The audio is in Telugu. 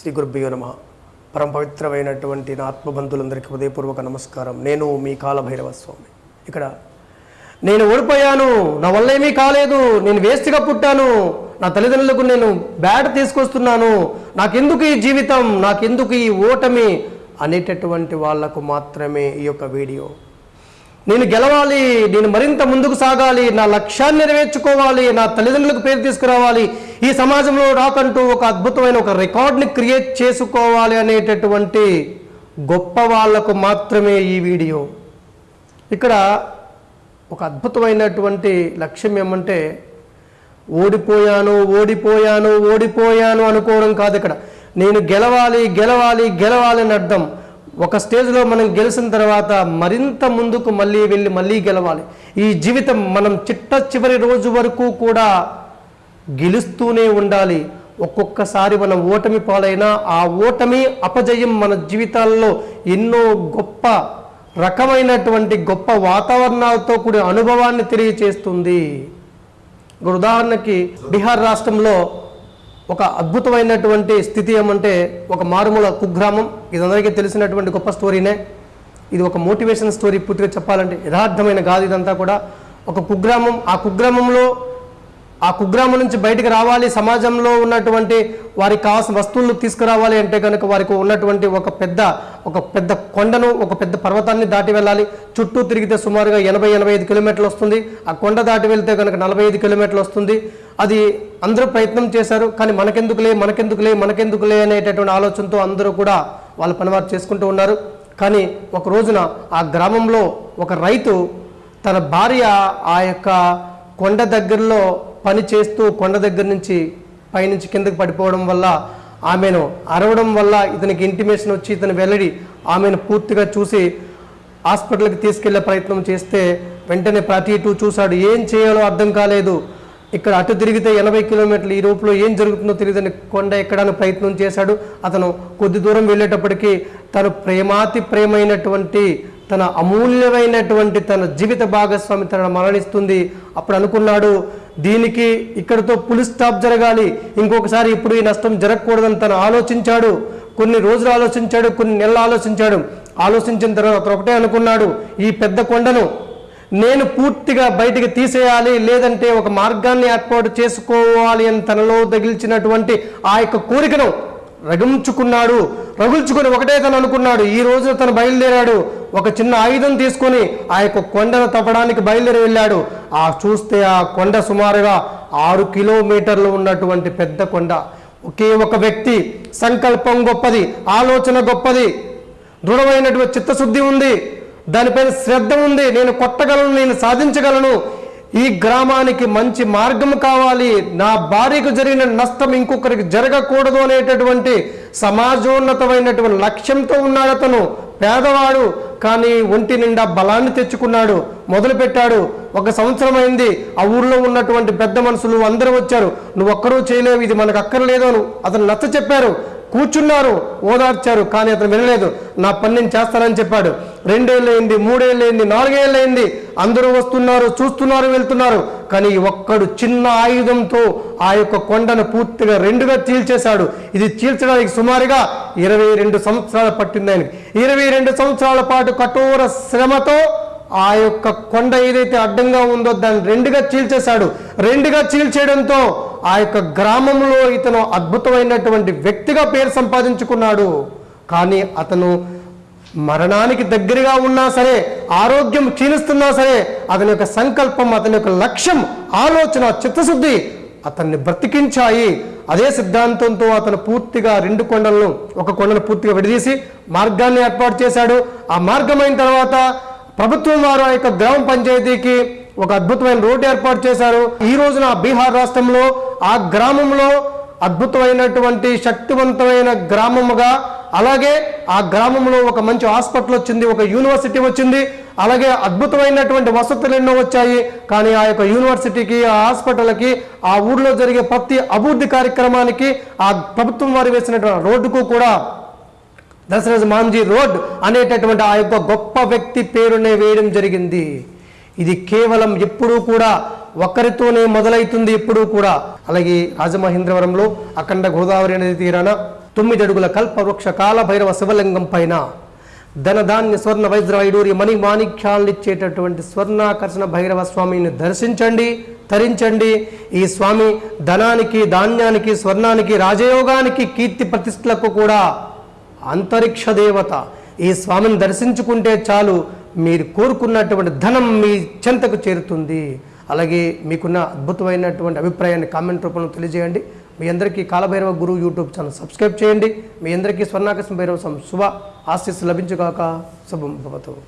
శ్రీ గురుభ్యో నమ. పరమ పవిత్రమైనటువంటి నా ఆత్మబంధులందరికీ హృదయపూర్వక నమస్కారం. నేను మీ కాలభైరవ స్వామి ఇక్కడ నేను ఓడిపోయాను నా వల్ల ఏమీ కాలేదు నేను వేస్ట్గా పుట్టాను నా తల్లిదండ్రులకు నేను బ్యాట్ తీసుకొస్తున్నాను నాకెందుకు ఈ జీవితం నాకెందుకు ఈ ఓటమి అనేటటువంటి వాళ్ళకు మాత్రమే ఈ యొక్క వీడియో నేను గెలవాలి నేను మరింత ముందుకు సాగాలి నా లక్ష్యాన్ని నెరవేర్చుకోవాలి నా తల్లిదండ్రులకు పేరు తీసుకురావాలి. ఈ సమాజంలో రాకంటూ ఒక అద్భుతమైన ఒక రికార్డ్ని క్రియేట్ చేసుకోవాలి అనేటటువంటి గొప్ప వాళ్ళకు మాత్రమే ఈ వీడియో. ఇక్కడ ఒక అద్భుతమైనటువంటి లక్ష్యం ఏమంటే ఓడిపోయాను ఓడిపోయాను ఓడిపోయాను అనుకోవడం కాదు ఇక్కడ. నేను గెలవాలి గెలవాలి గెలవాలి అని అర్థం. ఒక స్టేజ్లో మనం గెలిచిన తర్వాత మరింత ముందుకు మళ్ళీ వెళ్ళి మళ్ళీ గెలవాలి. ఈ జీవితం మనం చిట్ట చివరి రోజు వరకు కూడా గెలుస్తూనే ఉండాలి. ఒక్కొక్కసారి మనం ఓటమి పాలైనా ఆ ఓటమి అపజయం మన జీవితాల్లో ఎన్నో గొప్ప రకమైనటువంటి గొప్ప వాతావరణాలతో కూడిన అనుభవాన్ని తెలియచేస్తుంది. ఉదాహరణకి బీహార్ రాష్ట్రంలో ఒక అద్భుతమైనటువంటి స్థితి ఏమంటే ఒక మారుమూల కుగ్రామం. ఇది అందరికీ తెలిసినటువంటి గొప్ప స్టోరీనే. ఇది ఒక మోటివేషన్ స్టోరీ పూర్తిగా చెప్పాలంటే యథార్థమైన కాదు ఇదంతా కూడా. ఒక కుగ్రామం ఆ కుగ్రామంలో ఆ కుగ్రామం నుంచి బయటకు రావాలి సమాజంలో ఉన్నటువంటి వారికి కావాల్సిన వస్తువులను తీసుకురావాలి అంటే కనుక వారికి ఉన్నటువంటి ఒక పెద్ద ఒక పెద్ద కొండను ఒక పెద్ద పర్వతాన్ని దాటి వెళ్ళాలి. చుట్టూ తిరిగితే సుమారుగా ఎనభై ఎనభై ఐదు కిలోమీటర్లు వస్తుంది. ఆ కొండ దాటి వెళ్తే కనుక నలభై ఐదు కిలోమీటర్లు వస్తుంది. అది అందరూ ప్రయత్నం చేశారు కానీ మనకెందుకులే మనకెందుకులే మనకెందుకులే అనేటటువంటి ఆలోచనతో అందరూ కూడా వాళ్ళ పనివారు చేసుకుంటూ ఉన్నారు. కానీ ఒక రోజున ఆ గ్రామంలో ఒక రైతు తన భార్య ఆ యొక్క కొండ దగ్గరలో పని చేస్తూ కొండ దగ్గర నుంచి పైనుంచి కిందకు పడిపోవడం వల్ల ఆమెను అరవడం వల్ల ఇతనికి ఇంటిమేషన్ వచ్చి ఇతను వెల్లడి ఆమెను పూర్తిగా చూసి హాస్పిటల్కి తీసుకెళ్ళే ప్రయత్నం చేస్తే వెంటనే ప్రతి ఇటు చూశాడు. ఏం చేయాలో అర్థం కాలేదు. ఇక్కడ అటు తిరిగితే ఎనభై కిలోమీటర్లు ఈ రూపులో ఏం జరుగుతుందో తెలియదని కొండ ఎక్కడానికి ప్రయత్నం చేశాడు. అతను కొద్ది దూరం వెళ్ళేటప్పటికీ తను ప్రేమాతి ప్రేమైనటువంటి తన అమూల్యమైనటువంటి తన జీవిత భాగస్వామి తన మరణిస్తుంది. అప్పుడు అనుకున్నాడు దీనికి ఇక్కడితో పులి స్టాప్ జరగాలి. ఇంకొకసారి ఇప్పుడు ఈ నష్టం జరగకూడదని తను ఆలోచించాడు. కొన్ని రోజులు ఆలోచించాడు కొన్ని నెలలు ఆలోచించాడు. ఆలోచించిన తర్వాత ఒకటే అనుకున్నాడు ఈ పెద్ద కొండను నేను పూర్తిగా బయటికి తీసేయాలి లేదంటే ఒక మార్గాన్ని ఏర్పాటు చేసుకోవాలి అని తనలో తగిల్చినటువంటి ఆ యొక్క కోరికను రగుంచుకున్నాడు రగుల్చుకుని ఒకటే తను అనుకున్నాడు. ఈ రోజు తను బయలుదేరాడు. ఒక చిన్న ఆయుధం తీసుకొని ఆ యొక్క కొండను తప్పడానికి బయలుదేరి వెళ్ళాడు. ఆ చూస్తే ఆ కొండ సుమారుగా ఆరు కిలోమీటర్లు ఉన్నటువంటి పెద్ద కొండ. ఒకే ఒక వ్యక్తి సంకల్పం గొప్పది ఆలోచన గొప్పది దృఢమైనటువంటి చిత్తశుద్ధి ఉంది దానిపైన శ్రద్ధ ఉంది నేను కొట్టగలను నేను సాధించగలను ఈ గ్రామానికి మంచి మార్గం కావాలి నా భార్యకు జరిగిన నష్టం ఇంకొకరికి జరగకూడదు అనేటటువంటి సమాజోన్నతమైనటువంటి లక్ష్యంతో ఉన్నాడు అతను. పేదవాడు కానీ ఒంటి నిండా బలాన్ని తెచ్చుకున్నాడు మొదలుపెట్టాడు. ఒక సంవత్సరం అయింది ఆ ఊర్లో ఉన్నటువంటి పెద్ద మనుషులు అందరూ వచ్చారు. నువ్వు ఒక్కరూ చేయలేవు ఇది మనకు అక్కర్లేదు అని అతను నచ్చ చెప్పారు కూర్చున్నారు ఓదార్చారు కానీ అతను వినలేదు. నా పని నేను చేస్తానని చెప్పాడు. రెండేళ్ళైంది మూడేళ్ళైంది నాలుగేళ్ళైంది అందరూ వస్తున్నారు చూస్తున్నారు వెళ్తున్నారు. కానీ ఒక్కడు చిన్న ఆయుధంతో ఆ యొక్క కొండను పూర్తిగా రెండుగా చీల్చేశాడు. ఇది చీల్చడానికి సుమారుగా ఇరవై రెండు సంవత్సరాలు పట్టింది ఆయనకి. ఇరవై రెండు సంవత్సరాల పాటు కఠోర శ్రమతో ఆ యొక్క కొండ ఏదైతే అడ్డంగా ఉందో దాన్ని రెండుగా చీల్చేశాడు. రెండుగా చీల్చేయడంతో ఆ యొక్క గ్రామంలో ఇతను అద్భుతమైనటువంటి వ్యక్తిగా పేరు సంపాదించుకున్నాడు. కానీ అతను మరణానికి దగ్గరగా ఉన్నా సరే ఆరోగ్యం క్షీణిస్తున్నా సరే అతని యొక్క సంకల్పం అతని యొక్క లక్ష్యం ఆలోచన చిత్తశుద్ధి అతన్ని బ్రతికించాయి. అదే సిద్ధాంతంతో అతను పూర్తిగా రెండు కొండలను ఒక కొండను పూర్తిగా విడదీసి మార్గాన్ని ఏర్పాటు చేశాడు. ఆ మార్గం అయిన తర్వాత ప్రభుత్వం వారు ఆ యొక్క గ్రామ పంచాయతీకి ఒక అద్భుతమైన రోడ్డు ఏర్పాటు చేశారు. ఈ రోజున బీహార్ రాష్ట్రంలో ఆ గ్రామంలో అద్భుతమైనటువంటి శక్తివంతమైన గ్రామముగా అలాగే ఆ గ్రామంలో ఒక మంచి హాస్పిటల్ వచ్చింది ఒక యూనివర్సిటీ వచ్చింది అలాగే అద్భుతమైనటువంటి వసతులు ఎన్నో వచ్చాయి. కానీ ఆ యొక్క యూనివర్సిటీకి ఆ హాస్పిటల్కి ఆ ఊర్లో జరిగే ప్రతి అభివృద్ధి కార్యక్రమానికి ఆ ప్రభుత్వం వారు వేసినటువంటి రోడ్డుకు కూడా దశరథ మాంజీ రోడ్ అనేటటువంటి ఆ యొక్క గొప్ప వ్యక్తి పేరునే వేయడం జరిగింది. ఇది కేవలం ఎప్పుడూ కూడా ఒకరితోనే మొదలవుతుంది ఎప్పుడూ కూడా. అలాగే రాజమహేంద్రవరంలో అఖండ గోదావరి నది తీరాన తొమ్మిది అడుగుల కల్పవృక్ష కాలభైరవ శివలింగం పైన ధనధాన్య స్వర్ణ వైద్ర వైడూర్య మణి మాణిక్యాలను ఇచ్చేటటువంటి స్వర్ణాకర్షణ భైరవ స్వామిని దర్శించండి తరించండి. ఈ స్వామి ధనానికి ధాన్యానికి స్వర్ణానికి రాజయోగానికి కీర్తి ప్రతిష్టలకు కూడా అంతరిక్ష దేవత ఈ స్వామిని దర్శించుకుంటే చాలు మీరు కోరుకున్నటువంటి ధనం మీ చెంతకు చేరుతుంది. అలాగే మీకున్న అద్భుతమైనటువంటి అభిప్రాయాన్ని కామెంట్ రూపంలో తెలియజేయండి. మీ అందరికీ కాలభైరవ గురువు యూట్యూబ్ ఛానల్ సబ్స్క్రైబ్ చేయండి. మీ అందరికీ స్వర్ణాకర్షణ భైరవ సం- శుభ ఆశీస్సు లభించుగాక. శుభం భవతు.